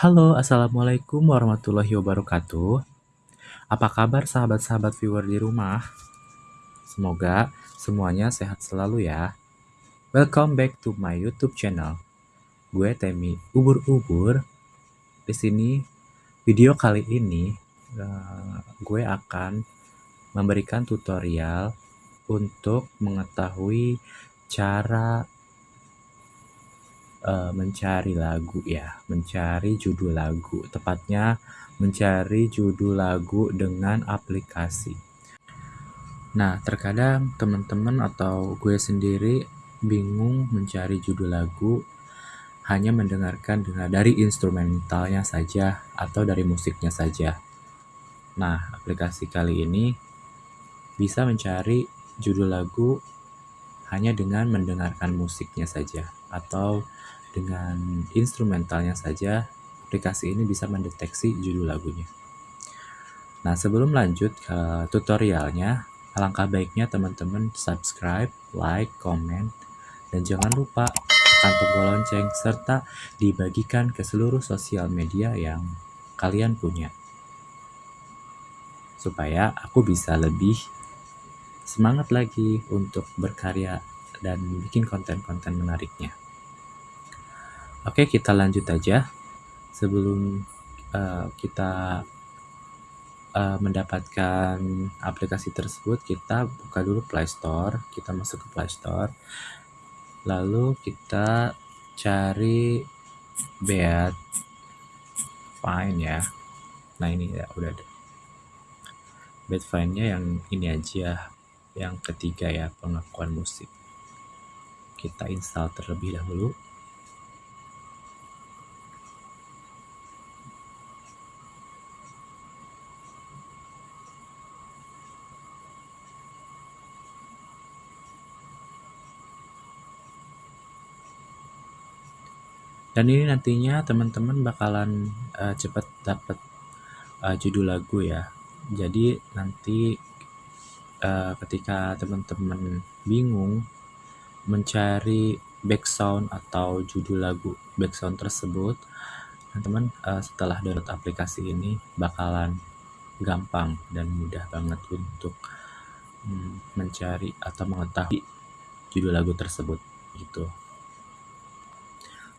Halo, Assalamualaikum warahmatullahi wabarakatuh. Apa kabar sahabat-sahabat viewer di rumah? Semoga semuanya sehat selalu ya. Welcome back to my YouTube channel. Gue Temi Ubur-ubur. Di sini video kali ini uh, gue akan memberikan tutorial untuk mengetahui cara uh, mencari lagu ya, mencari judul lagu, tepatnya mencari judul lagu dengan aplikasi. Nah, terkadang teman-teman atau gue sendiri bingung mencari judul lagu hanya mendengarkan dengan dari instrumentalnya saja atau dari musiknya saja. Nah, aplikasi kali ini bisa mencari judul lagu hanya dengan mendengarkan musiknya saja atau dengan instrumentalnya saja aplikasi ini bisa mendeteksi judul lagunya. Nah, sebelum lanjut ke tutorialnya, alangkah baiknya teman-teman subscribe, like, comment, dan jangan lupa tekan tombol lonceng serta dibagikan ke seluruh sosial media yang kalian punya. Supaya aku bisa lebih semangat lagi untuk berkarya dan bikin konten-konten menariknya. Oke, kita lanjut aja. Sebelum uh, kita uh, mendapatkan aplikasi tersebut, kita buka dulu Play Store. Kita masuk ke Play Store. Lalu kita cari Beat Fine ya. Nah, ini ya udah ada. Bad Fine-nya yang ini aja, yang ketiga ya, pengakuan musik. Kita install terlebih dahulu. dan ini nantinya teman-teman bakalan uh, cepat dapat uh, judul lagu ya jadi nanti uh, ketika teman-teman bingung mencari background atau judul lagu background tersebut teman-teman uh, setelah download aplikasi ini bakalan gampang dan mudah banget untuk um, mencari atau mengetahui judul lagu tersebut gitu.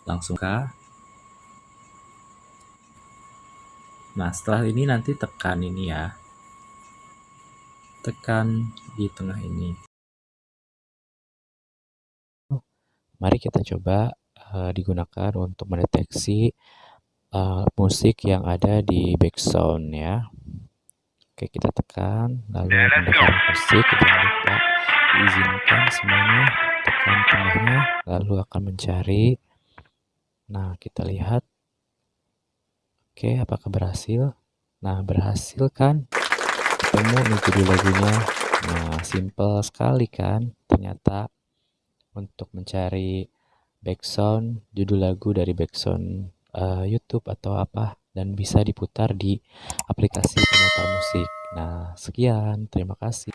Langsung ke nah setelah ini nanti tekan ini ya tekan di tengah ini mari kita coba uh, digunakan untuk mendeteksi uh, musik yang ada di background ya oke kita tekan lalu mendekat musik jangan lupa diizinkan semuanya tekan tengahnya lalu akan mencari Nah, kita lihat. Oke, apakah berhasil? Nah, berhasil kan? Ketemu nih judul lagunya. Nah, simple sekali kan? Ternyata untuk mencari background judul lagu dari background uh, YouTube atau apa dan bisa diputar di aplikasi pemutar musik. Nah, sekian. Terima kasih.